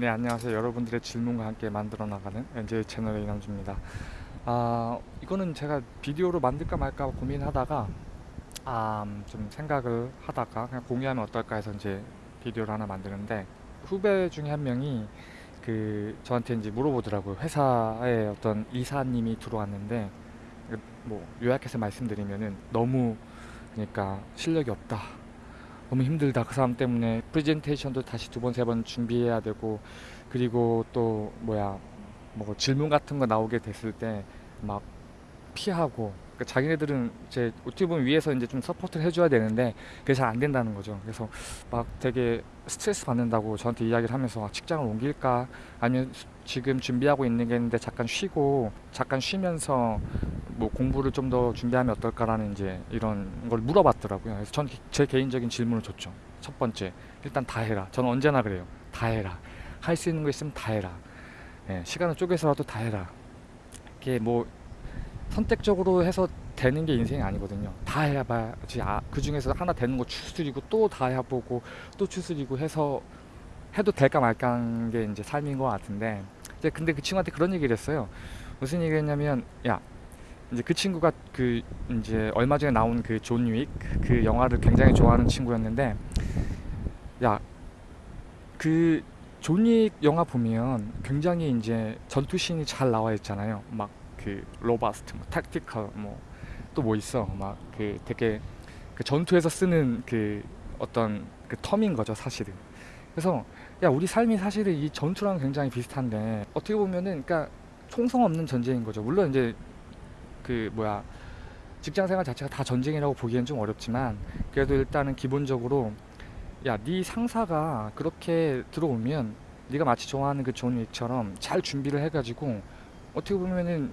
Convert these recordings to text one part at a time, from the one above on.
네 안녕하세요. 여러분들의 질문과 함께 만들어 나가는 NJ 채널의 이남주입니다. 아 이거는 제가 비디오로 만들까 말까 고민하다가 아, 음, 좀 생각을 하다가 그냥 공유하면 어떨까 해서 이제 비디오를 하나 만드는데 후배 중에 한 명이 그 저한테 이제 물어보더라고요. 회사에 어떤 이사님이 들어왔는데 뭐 요약해서 말씀드리면은 너무 그러니까 실력이 없다 너무 힘들다. 그 사람 때문에 프레젠테이션도 다시 두 번 세 번 준비해야 되고 그리고 또 뭐야 뭐 질문 같은 거 나오게 됐을 때 막 피하고 그러니까 자기네들은 이제 어떻게 보면 위에서 이제 좀 support를 해줘야 되는데 그게 잘 안 된다는 거죠. 그래서 막 되게 스트레스 받는다고 저한테 이야기를 하면서 아, 직장을 옮길까? 아니면 지금 준비하고 있는 게 있는데 잠깐 쉬고 잠깐 쉬면서 뭐 공부를 좀 더 준비하면 어떨까라는 이제 이런 걸 물어봤더라고요. 그래서 전 제 개인적인 질문을 줬죠. 첫 번째, 일단 다 해라. 저는 언제나 그래요. 다 해라. 할 수 있는 거 있으면 다 해라. 예, 시간을 쪼개서라도 다 해라. 이게 뭐 선택적으로 해서 되는 게 인생이 아니거든요. 다 해봐야지. 아, 그 중에서 하나 되는 거 추스리고 또 다 해보고 또 추스리고 해서 해도 될까 말까 한게 이제 삶인 것 같은데 근데 그 친구한테 그런 얘기를 했어요. 무슨 얘기했냐면 야 이제 그 친구가 그 이제 얼마 전에 나온 그 존 윅 그 영화를 굉장히 좋아하는 친구였는데 야 그 존 윅 영화 보면 굉장히 이제 전투씬이 잘 나와 있잖아요. 막 그 robust 뭐 tactical 뭐 또 뭐 있어. 막 그 되게 그 전투에서 쓰는 그 어떤 그 term인 거죠 사실은. 그래서 야 우리 삶이 사실은 이 전투랑 굉장히 비슷한데 어떻게 보면은 그러니까 총성 없는 전쟁인 거죠. 물론 이제 그 뭐야 직장생활 자체가 다 전쟁이라고 보기엔 좀 어렵지만 그래도 일단은 기본적으로 야 네 상사가 그렇게 들어오면 네가 마치 좋아하는 그 존 윅처럼 잘 준비를 해가지고 어떻게 보면은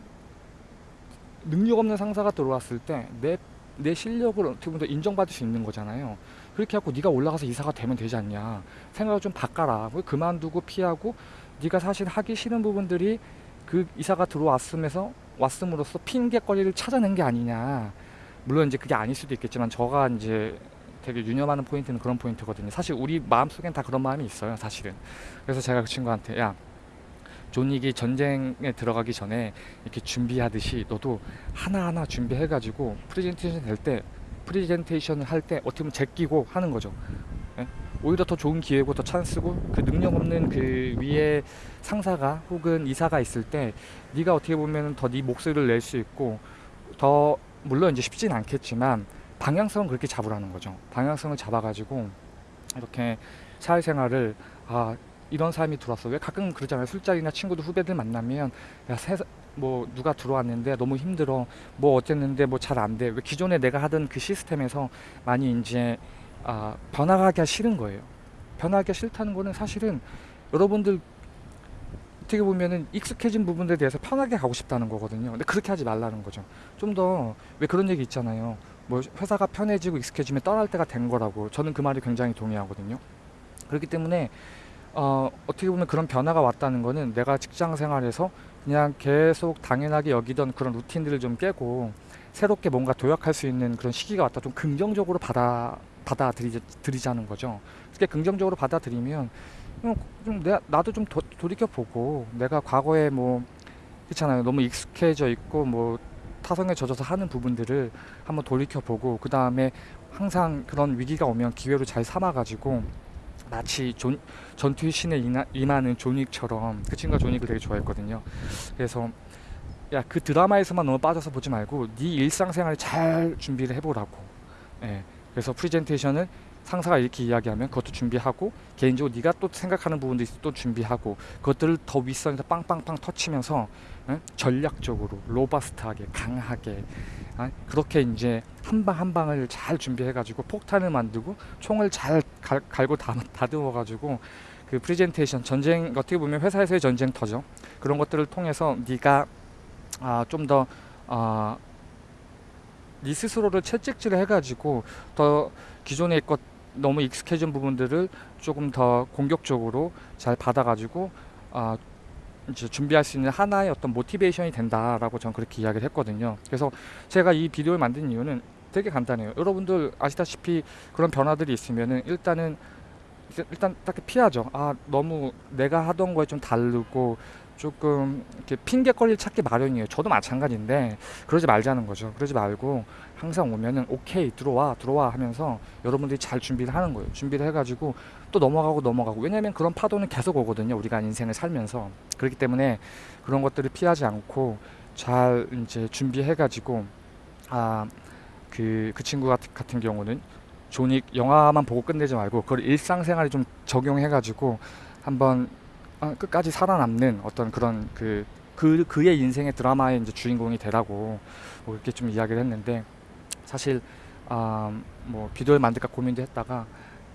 능력 없는 상사가 들어왔을 때 내 내 실력을 어떻게 보면 더 인정받을 수 있는 거잖아요. 그렇게 하고 네가 올라가서 이사가 되면 되지 않냐. 생각을 좀 바꿔라. 그만두고 피하고 네가 사실 하기 싫은 부분들이 그 이사가 들어왔음에서 왔음으로써 핑계거리를 찾아낸 게 아니냐. 물론 이제 그게 아닐 수도 있겠지만 저가 이제 되게 유념하는 포인트는 그런 포인트거든요. 사실 우리 마음속엔 다 그런 마음이 있어요 사실은. 그래서 제가 그 친구한테 야 존 윅이 전쟁에 들어가기 전에 이렇게 준비하듯이 너도 하나하나 준비해 가지고 프레젠테이션 될 때 프레젠테이션을 할 때 어떻게 보면 제끼고 하는 거죠. 예? 오히려 더 좋은 기회고 더 찬스고 그 능력 없는 그 위에 상사가 혹은 이사가 있을 때 네가 어떻게 보면 더 네 목소리를 낼 수 있고 더 물론 이제 쉽진 않겠지만 방향성은 그렇게 잡으라는 거죠. 방향성을 잡아가지고 이렇게 사회생활을 아 이런 사람이 들어왔어. 왜 가끔 그러잖아요. 술자리나 친구들 후배들 만나면 야 세, 뭐 누가 들어왔는데 너무 힘들어. 뭐 어쨌는데 뭐 잘 안 돼. 왜 기존에 내가 하던 그 시스템에서 많이 이제 아, 변화하기가 싫은 거예요. 변화하기가 싫다는 거는 사실은 여러분들 어떻게 보면은 익숙해진 부분들에 대해서 편하게 가고 싶다는 거거든요. 근데 그렇게 하지 말라는 거죠. 좀 더 왜 그런 얘기 있잖아요. 뭐 회사가 편해지고 익숙해지면 떠날 때가 된 거라고. 저는 그 말이 굉장히 동의하거든요. 그렇기 때문에 어, 어떻게 보면 그런 변화가 왔다는 거는 내가 직장 생활에서 그냥 계속 당연하게 여기던 그런 루틴들을 좀 깨고 새롭게 뭔가 도약할 수 있는 그런 시기가 왔다. 좀 긍정적으로 받아 받아들이자는 거죠. 그렇게 긍정적으로 받아들이면 좀 내가 나도 좀 도, 돌이켜 보고 내가 과거에 뭐 그렇잖아요. 너무 익숙해져 있고 뭐 타성에 젖어서 하는 부분들을 한번 돌이켜 보고 그 다음에 항상 그런 위기가 오면 기회로 잘 삼아 가지고 마치 존, 전투의 신에 임하는 존윅처럼 그 친구가 존윅을 되게 좋아했거든요. 그래서 야 그 드라마에서만 너무 빠져서 보지 말고 네 일상생활 잘 준비를 해보라고. 예. 그래서 프레젠테이션을 상사가 이렇게 이야기하면 그것도 준비하고 개인적으로 네가 또 생각하는 부분도 있어 또 준비하고 그것들을 더 윗선에서 빵빵빵 터치면서 응? 전략적으로 로바스트하게 강하게 어? 그렇게 이제 한 방 한 방을 잘 준비해 가지고 폭탄을 만들고 총을 잘 갈, 갈고 다듬어 가지고 그 프레젠테이션 전쟁 어떻게 보면 회사에서의 전쟁터죠 그런 것들을 통해서 네가 아, 좀더 아, 네 스스로를 채찍질을 해가지고 더 기존에 것 너무 익숙해진 부분들을 조금 더 공격적으로 잘 받아가지고 아 이제 준비할 수 있는 하나의 어떤 모티베이션이 된다라고 저는 그렇게 이야기를 했거든요. 그래서 제가 이 비디오를 만든 이유는 되게 간단해요. 여러분들 아시다시피 그런 변화들이 있으면은 일단은 일단- 일단 딱히 피하죠. 아 너무 내가 하던 거에 좀 다르고 조금 이렇게 핑계거리를 찾기 마련이에요. 저도 마찬가지인데 그러지 말자는 거죠. 그러지 말고 항상 오면은 오케이 들어와 들어와 하면서 여러분들이 잘 준비를 하는 거예요. 준비를 해가지고 또 넘어가고 넘어가고 왜냐면 그런 파도는 계속 오거든요. 우리가 인생을 살면서 그렇기 때문에 그런 것들을 피하지 않고 잘 이제 준비해가지고 아 그그 친구 같은, 같은 경우는 존윅 영화만 보고 끝내지 말고 그걸 일상생활에 좀 적용해가지고 한번 아, 끝까지 살아남는 어떤 그런 그, 그 그의 인생의 드라마의 이제 주인공이 되라고 뭐 이렇게 좀 이야기를 했는데 사실 아, 뭐 비디오를 만들까 고민도 했다가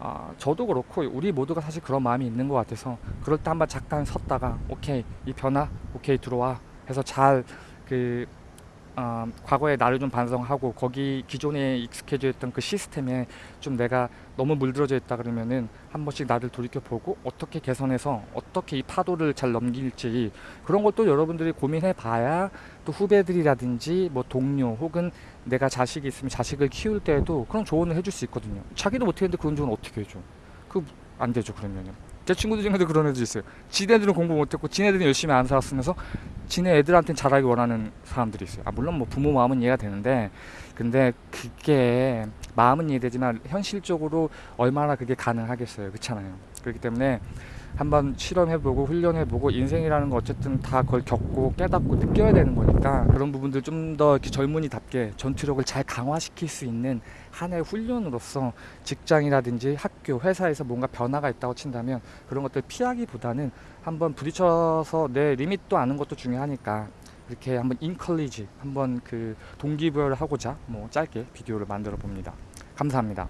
아, 저도 그렇고 우리 모두가 사실 그런 마음이 있는 것 같아서 그럴 때 한번 잠깐 섰다가 오케이 이 변화 오케이 들어와 해서 잘 그 아, 과거의 나를 좀 반성하고 거기 기존에 익숙해져 있던 그 시스템에 좀 내가 너무 물들어져 있다 그러면은 한 번씩 나를 돌이켜 보고 어떻게 개선해서 어떻게 이 파도를 잘 넘길지 그런 것도 여러분들이 고민해 봐야 또 후배들이라든지 뭐 동료 혹은 내가 자식이 있으면 자식을 키울 때에도 그런 조언을 해줄 수 있거든요. 자기도 못했는데 그런 조언 어떻게 해줘? 그 안 되죠 그러면은. 제 친구들 중에도 그런 애들 있어요. 지네들은 공부 못했고 지네들은 열심히 안 살았으면서 지네 애들한테는 잘하기 원하는 사람들이 있어요. 아 물론 뭐 부모 마음은 이해가 되는데 근데 그게 마음은 이해되지만 현실적으로 얼마나 그게 가능하겠어요. 그렇잖아요. 그렇기 때문에 한번 실험해보고 훈련해보고 인생이라는 거 어쨌든 다 그걸 겪고 깨닫고 느껴야 되는 거니까 그런 부분들 좀 더 이렇게 젊은이답게 전투력을 잘 강화시킬 수 있는 하나의 훈련으로서 직장이라든지 학교, 회사에서 뭔가 변화가 있다고 친다면 그런 것들 피하기보다는 한번 부딪혀서 내 리밋도 아는 것도 중요하니까 이렇게 한번 인컬리지 한번 그 동기부여를 하고자 뭐 짧게 비디오를 만들어 봅니다. 감사합니다.